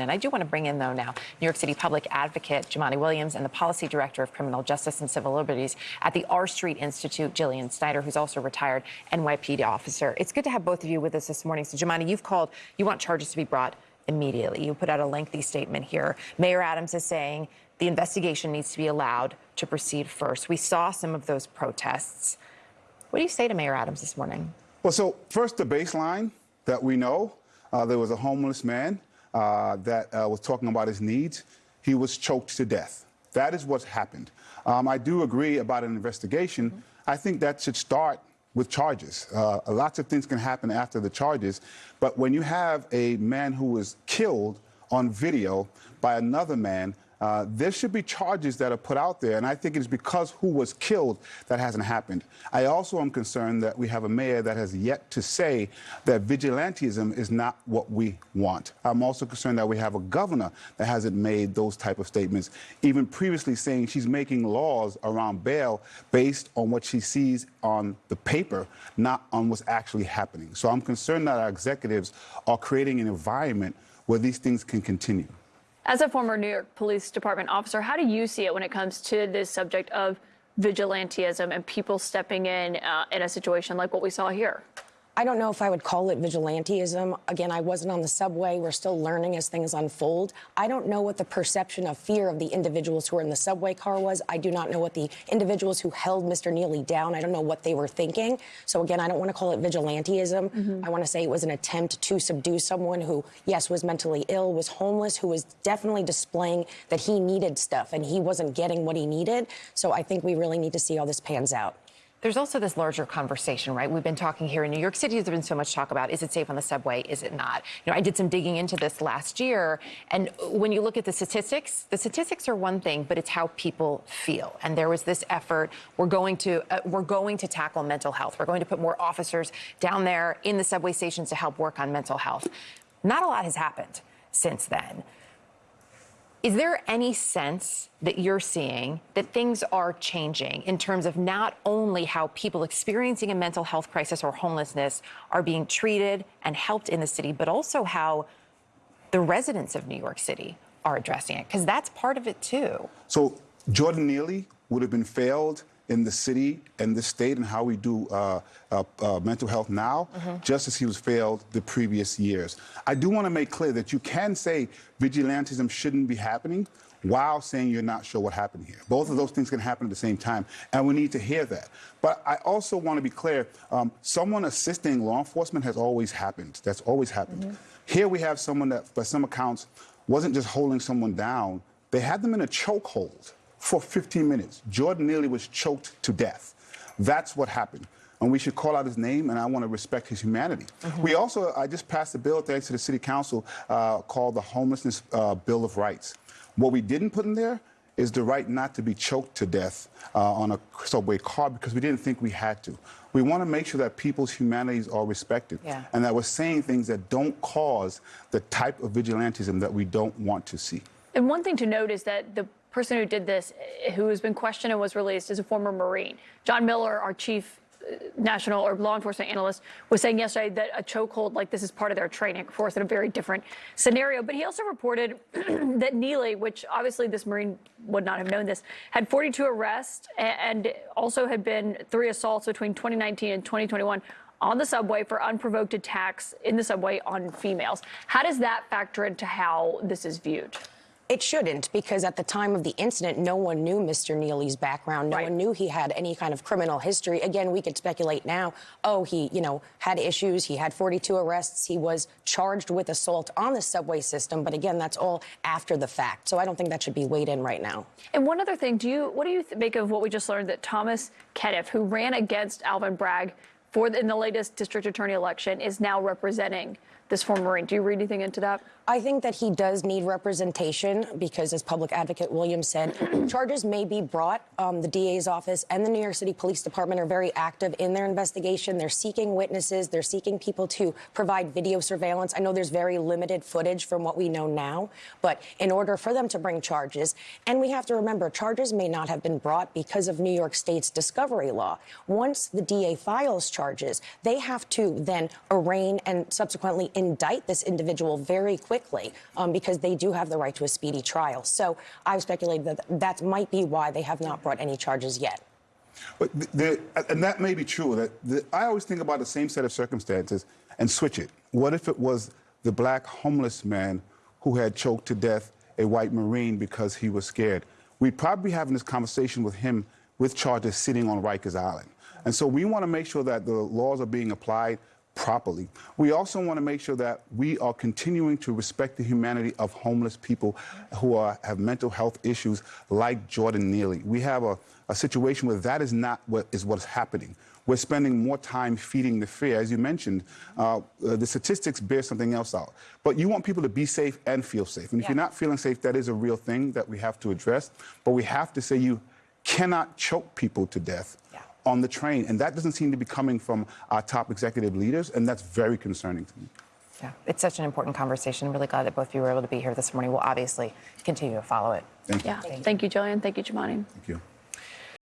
And I do want to bring in, though, now New York City public advocate Jumaane Williams and the policy director of criminal justice and civil liberties at the R Street Institute, Jillian Snider, who's also retired NYPD officer. It's good to have both of you with us this morning. So, Jumaane, you've called, you want charges to be brought immediately. You put out a lengthy statement here. Mayor Adams is saying the investigation needs to be allowed to proceed first. We saw some of those protests. What do you say to Mayor Adams this morning? Well, so first, the baseline that we know uh, there was a homeless man uh, that uh, was talking about his needs. He was choked to death. That is what's happened. Um, I do agree about an investigation. Mm -hmm. I think that should start with charges. Uh, lots of things can happen after the charges, but when you have a man who was killed on video by another man uh, there should be charges that are put out there, and I think it is because who was killed that hasn't happened. I also am concerned that we have a mayor that has yet to say that vigilantism is not what we want. I'm also concerned that we have a governor that hasn't made those type of statements, even previously saying she's making laws around bail based on what she sees on the paper, not on what's actually happening. So I'm concerned that our executives are creating an environment where these things can continue. As a former New York Police Department officer, how do you see it when it comes to this subject of vigilantism and people stepping in uh, in a situation like what we saw here? I don't know if I would call it vigilantism. Again, I wasn't on the subway. We're still learning as things unfold. I don't know what the perception of fear of the individuals who were in the subway car was. I do not know what the individuals who held Mr. Neely down, I don't know what they were thinking. So again, I don't want to call it vigilantism. Mm -hmm. I want to say it was an attempt to subdue someone who, yes, was mentally ill, was homeless, who was definitely displaying that he needed stuff and he wasn't getting what he needed. So I think we really need to see how this pans out. There's also this larger conversation, right? We've been talking here in New York City. There's been so much talk about is it safe on the subway? Is it not? You know, I did some digging into this last year, and when you look at the statistics, the statistics are one thing, but it's how people feel. And there was this effort. We're going to uh, we're going to tackle mental health. We're going to put more officers down there in the subway stations to help work on mental health. Not a lot has happened since then. Is there any sense that you're seeing that things are changing in terms of not only how people experiencing a mental health crisis or homelessness are being treated and helped in the city, but also how the residents of New York City are addressing it? Because that's part of it too. So Jordan Neely would have been failed in the city and the state and how we do uh, uh, uh, mental health now, mm -hmm. just as he was failed the previous years. I do want to make clear that you can say vigilantism shouldn't be happening while saying you're not sure what happened here. Both of those things can happen at the same time, and we need to hear that. But I also want to be clear, um, someone assisting law enforcement has always happened. That's always happened. Mm -hmm. Here we have someone that, by some accounts, wasn't just holding someone down, they had them in a chokehold for 15 minutes. Jordan Neely was choked to death. That's what happened. And we should call out his name, and I want to respect his humanity. Mm -hmm. We also, I just passed a bill thanks to the City Council uh, called the Homelessness uh, Bill of Rights. What we didn't put in there is the right not to be choked to death uh, on a subway car because we didn't think we had to. We want to make sure that people's humanities are respected yeah. and that we're saying things that don't cause the type of vigilantism that we don't want to see. And one thing to note is that the person who did this, eh, who has been questioned and was released, is a former Marine. John Miller, our chief eh, national or law enforcement analyst was saying yesterday that a chokehold like this is part of their training. Course, in a very different scenario. But he also reported that Neely, which obviously this Marine would not have known this, had 42 arrests and also had been three assaults between 2019 and 2021 on the subway for unprovoked attacks in the subway on females. How does that factor into how this is viewed? It shouldn't, because at the time of the incident, no one knew Mr. Neely's background. No right. one knew he had any kind of criminal history. Again, we could speculate now, oh, he, you know, had issues. He had 42 arrests. He was charged with assault on the subway system. But again, that's all after the fact. So I don't think that should be weighed in right now. And one other thing, do you, what do you make of what we just learned that Thomas Kenniff, who ran against Alvin Bragg for the, in the latest district attorney election, is now representing this former Marine. Do you read anything into that? I think that he does need representation because, as Public Advocate Williams said, charges may be brought. Um, the DA's office and the New York City Police Department are very active in their investigation. They're seeking witnesses. They're seeking people to provide video surveillance. I know there's very limited footage from what we know now, but in order for them to bring charges, and we have to remember, charges may not have been brought because of New York State's discovery law. Once the DA files charges, they have to then arraign and subsequently indict this individual very quickly um, because they do have the right to a speedy trial. So I've speculated that that might be why they have not brought any charges yet. But the, and that may be true. That the, I always think about the same set of circumstances and switch it. What if it was the black homeless man who had choked to death a white Marine because he was scared? We'd probably be having this conversation with him with charges sitting on Rikers Island. And so we want to make sure that the laws are being applied properly. We also want to make sure that we are continuing to respect the humanity of homeless people who are, have mental health issues like Jordan Neely. We have a, a situation where that is not what is what's happening. We're spending more time feeding the fear. As you mentioned, uh, uh, the statistics bear something else out. But you want people to be safe and feel safe. And if Yeah. you're not feeling safe, that is a real thing that we have to address. But we have to say you cannot choke people to death Yeah. On the train. And that doesn't seem to be coming from our top executive leaders, and that's very concerning to me. Yeah, it's such an important conversation. Really glad that both of you were able to be here this morning. We'll obviously continue to follow it. Thank you. Yeah. Thank you, Jillian. Thank you, Jumaane. Thank you.